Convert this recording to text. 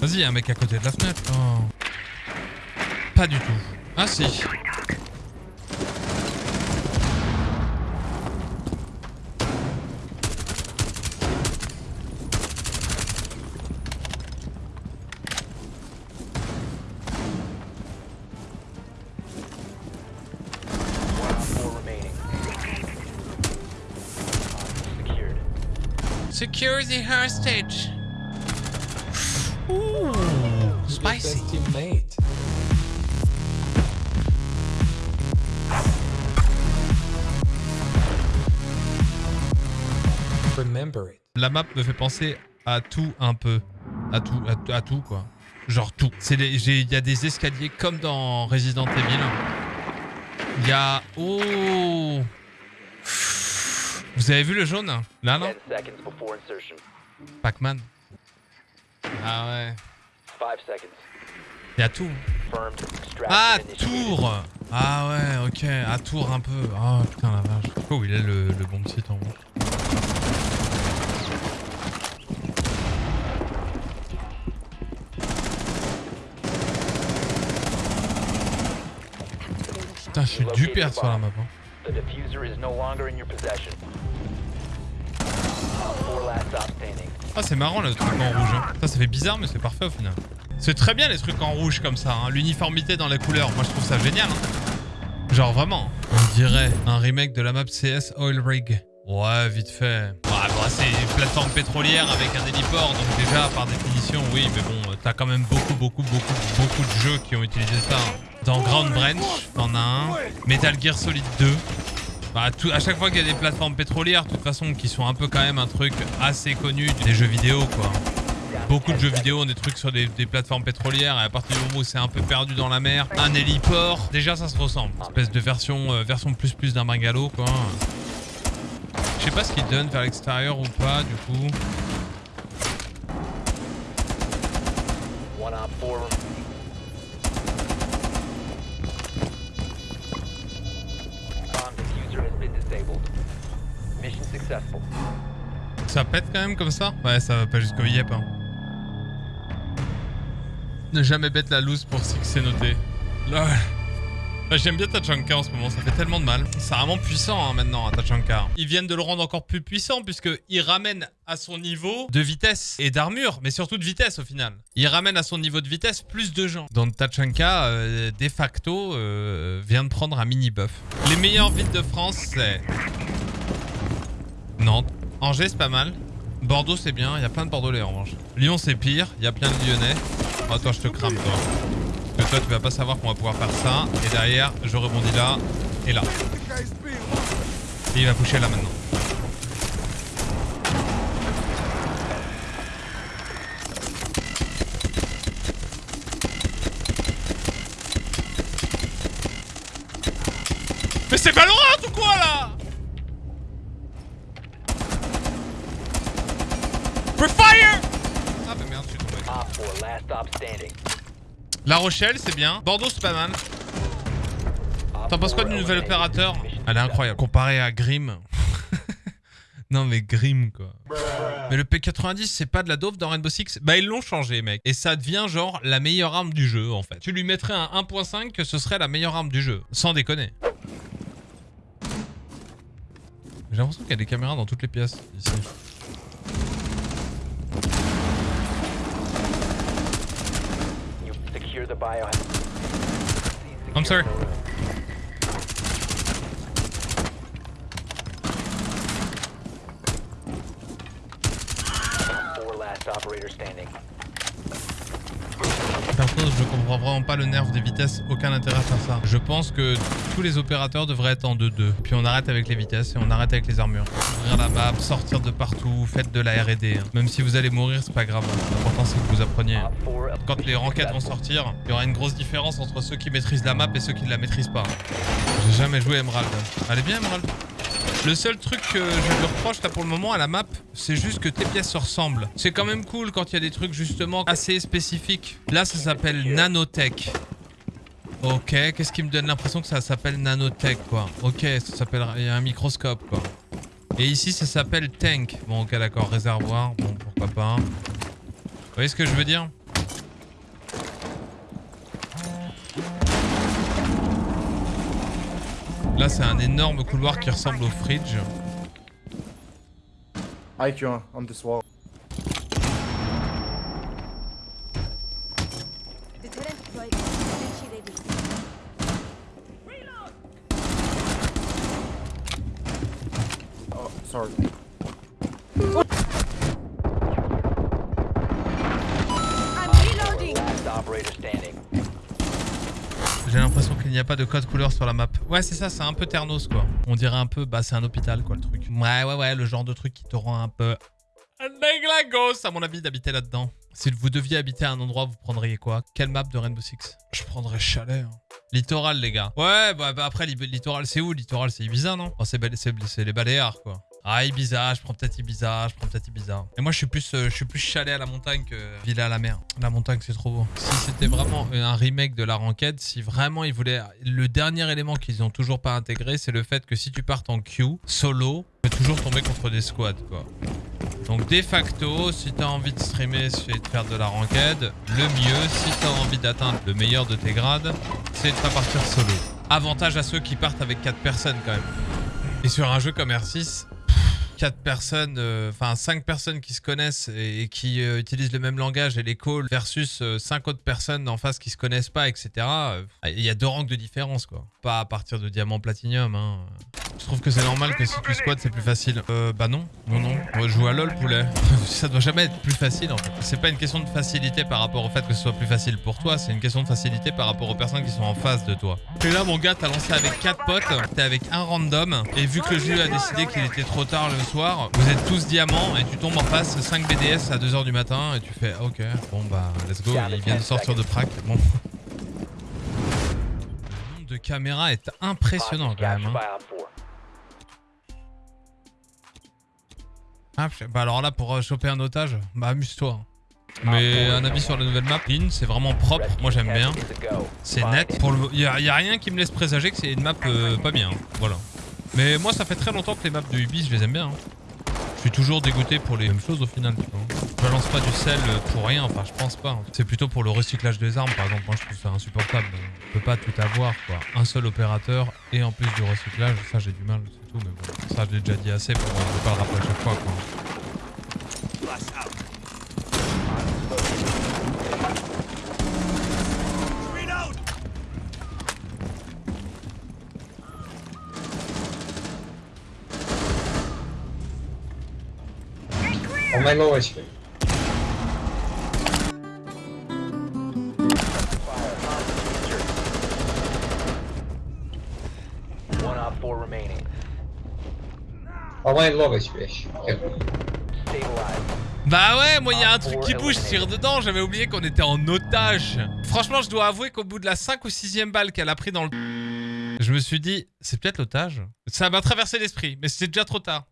Vas-y, un mec à côté de la fenêtre. Oh. Pas du tout. Ah si. Secure the hostage. Spicy. teammate. Remember it. La map me fait penser à tout un peu. À tout, à, tout- à tout quoi. Genre tout. C'est les- j'ai- Il y a des escaliers comme dans Resident Evil. Il y a... Oh Vous avez vu le jaune Là non? 10 seconds before insertion. Pac-Man. Ah ouais. 5 seconds. Il y a tout. Confirmed. Extraction Ah. Tour Ah ouais, ok. À Tour un peu. Ah putain la vache. Je sais pas où il est le, le bon site en haut. Putain, je suis du père sur la map. hein. The diffuser is no longer in your possession. Four last stop standing. Ah, c'est marrant le truc en rouge. hein. Ça, ça fait bizarre, mais c'est parfait au final. C'est très bien les trucs en rouge comme ça. hein. L'uniformité dans les couleurs, moi je trouve ça génial. hein. Genre vraiment. On dirait un remake de la map CS Oil Rig. Ouais, vite fait. Bah, c'est une plateforme pétrolière avec un héliport, donc déjà, par définition, oui, mais bon, euh, t'as quand même beaucoup, beaucoup, beaucoup, beaucoup de jeux qui ont utilisé ça. hein. Dans Ground Branch, t'en as un. Metal Gear Solid 2. Bah, à chaque fois qu'il y a des plateformes pétrolières, de toute façon, qui sont un peu quand même un truc assez connu des jeux vidéo, quoi. Beaucoup de jeux vidéo ont des trucs sur des, des plateformes pétrolières et à partir du moment où c'est un peu perdu dans la mer, un héliport, déjà ça se ressemble. Espèce de version, euh, version plus plus d'un bungalow, quoi. Je sais pas ce qu'il donne vers l'extérieur ou pas, du coup. One on four remaining. Bomb diffuser has been disabled. Mission successful. Ça pète quand même comme ça? Ouais, ça va pas jusqu'au yep. Hein. Ne jamais bête la loose pour c'est noté. Lol. J'aime bien Tachanka en ce moment, ça fait tellement de mal. C'est vraiment puissant hein, maintenant, hein, Tachanka. Ils viennent de le rendre encore plus puissant puisqu'il ramène à son niveau de vitesse et d'armure, mais surtout de vitesse au final. Il ramène à son niveau de vitesse plus de gens. Donc Tachanka, euh, de facto, euh, vient de prendre un mini buff. Les meilleures villes de France, c'est Nantes. Angers, c'est pas mal. Bordeaux, c'est bien. Il y a plein de Bordelais en revanche. Lyon, c'est pire. Il y a plein de Lyonnais. Oh, toi, je te crame, toi. Parce que toi, tu vas pas savoir qu'on va pouvoir faire ça. Et derrière, je rebondis là et là. Et il va pusher là maintenant. Mais c'est Valorant ou quoi là? Free Fire Ah bah merde, je suis tombé. Op 4 last stop standing. La Rochelle, c'est bien. Bordeaux, c'est pas mal. T'en penses quoi du nouvel opérateur Elle est incroyable. Comparé à Grim. non mais Grim quoi. Mais le P90 c'est pas de la dove dans Rainbow Six? Bah ils l'ont changé mec. Et ça devient genre la meilleure arme du jeu en fait. Tu lui mettrais un 1.5 que ce serait la meilleure arme du jeu. Sans déconner. J'ai l'impression qu'il y a des caméras dans toutes les pièces ici. The bio. I'm sorry. Four last operator standing. Perso, je comprends vraiment pas le nerf des vitesses, aucun intérêt à faire ça. Je pense que tous les opérateurs devraient être en 2-2. Puis on arrête avec les vitesses et on arrête avec les armures. Ouvrir la map, sortir de partout, faites de la R&D. hein. Même si vous allez mourir, c'est pas grave. L'important c'est que vous appreniez. Op 4 Quand les ranked vont sortir, il y aura une grosse différence entre ceux qui maîtrisent la map et ceux qui ne la maîtrisent pas. J'ai jamais joué Emerald. Elle est bien Emerald le seul truc que je lui reproche là pour le moment à la map, c'est juste que tes pièces se ressemblent. C'est quand même cool quand il y a des trucs justement assez spécifiques. Là, ça s'appelle nanotech. Ok, qu'est-ce qui me donne l'impression que ça s'appelle nanotech quoi? Ok, ça s'appelle... Il y a un microscope quoi. Et ici, ça s'appelle tank. Bon, ok, d'accord, réservoir. Bon, pourquoi pas. Vous voyez ce que je veux dire? Là, c'est un énorme couloir qui ressemble au fridge. IQ on, this wall. Oh, sorry. Qu'il n'y a pas de code couleur sur la map. Ouais, c'est ça, c'est un peu Ternos, quoi. On dirait un peu, bah, c'est un hôpital, quoi, le truc. Ouais, ouais, ouais, le genre de truc qui te rend un peu... déglagos, à mon avis, d'habiter là-dedans. Si vous deviez habiter à un endroit, vous prendriez quoi? Quelle map de Rainbow Six? Je prendrais Chalet. hein. Littoral, les gars. Ouais, bah, bah, après, li- Littoral, c'est où? Littoral, c'est Ibiza, non? Oh, c'est les Baléares, quoi. Ah, Ibiza, je prends peut-être Ibiza, je prends peut-être Ibiza. Et moi, je suis plus, euh, je suis plus chalet à la montagne que villa à la mer. La montagne, c'est trop beau. Si c'était vraiment un remake de la ranked, si vraiment ils voulaient... Le dernier élément qu'ils ont toujours pas intégré, c'est le fait que si tu partes en queue, solo, tu peux toujours tomber contre des squads, quoi. Donc de facto, si t'as envie de streamer et de faire de la ranked, le mieux, si t'as envie d'atteindre le meilleur de tes grades, c'est de pas partir solo. Avantage à ceux qui partent avec 4 personnes quand même. Et sur un jeu comme R6, 4 personnes, euh, enfin 5 personnes qui se connaissent et, qui euh, utilisent le même langage et les calls versus 5 autres personnes en face qui se connaissent pas, etc. euh, Il y a deux rangs de différence quoi. Pas à partir de diamant platinium. Hein. Je trouve que c'est normal que si tu squats c'est plus facile. Euh, bah non, non, non. On joue à LoL poulet. Ça doit jamais être plus facile en fait. C'est pas une question de facilité par rapport au fait que ce soit plus facile pour toi, c'est une question de facilité par rapport aux personnes qui sont en face de toi. Et là mon gars, t'as lancé avec 4 potes, t'es avec un random, et vu que le jeu a décidé qu'il était trop tard le soir, vous êtes tous diamants et tu tombes en face 5 BDS à 2h du matin et tu fais ok, bon bah let's go, il vient de sortir de prac. Bon. De caméras est impressionnant quand même. hein. Ah, bah alors là, pour euh, choper un otage, bah amuse-toi. Mais un avis sur la nouvelle map, Lynn, c'est vraiment propre, moi j'aime bien. C'est net. Pour le... y, a, y a rien qui me laisse présager que c'est une map euh, pas bien. Voilà. Mais moi, ça fait très longtemps que les maps de Ubi, je les aime bien. hein. Je suis toujours dégoûté pour les mêmes choses au final. Tu vois. Je balance pas du sel pour rien, enfin je pense pas. C'est plutôt pour le recyclage des armes par exemple. Moi je trouve ça insupportable. On peut pas tout avoir quoi. Un seul opérateur et en plus du recyclage, ça j'ai du mal, c'est tout. Mais bon, ça je déjà dit assez pour ne pas le rappeler à chaque fois quoi. On my low HP. Bah ouais, moi il y a un truc qui bouge, je tire dedans, j'avais oublié qu'on était en otage. Franchement, je dois avouer qu'au bout de la 5 ou 6ème balle qu'elle a pris dans le... Je me suis dit, c'est peut-être l'otage. Ça m'a traversé l'esprit, mais c'était déjà trop tard.